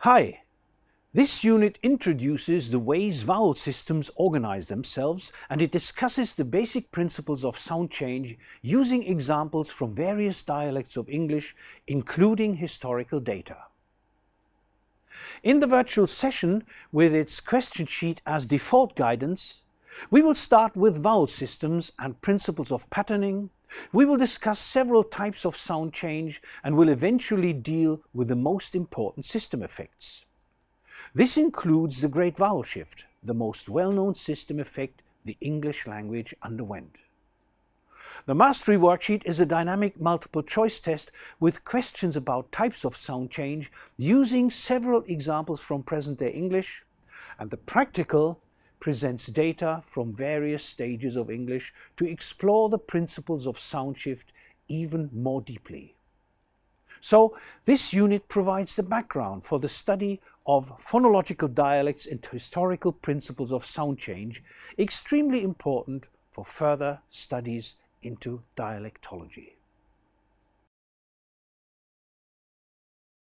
Hi! This unit introduces the ways vowel systems organize themselves and it discusses the basic principles of sound change using examples from various dialects of English, including historical data. In the virtual session, with its question sheet as default guidance, we will start with vowel systems and principles of patterning, we will discuss several types of sound change and will eventually deal with the most important system effects. This includes the Great Vowel Shift, the most well-known system effect the English language underwent. The Mastery Worksheet is a dynamic multiple choice test with questions about types of sound change using several examples from present-day English, and the Practical presents data from various stages of English to explore the principles of sound shift even more deeply. So this unit provides the background for the study of phonological dialects and historical principles of sound change, extremely important for further studies into dialectology.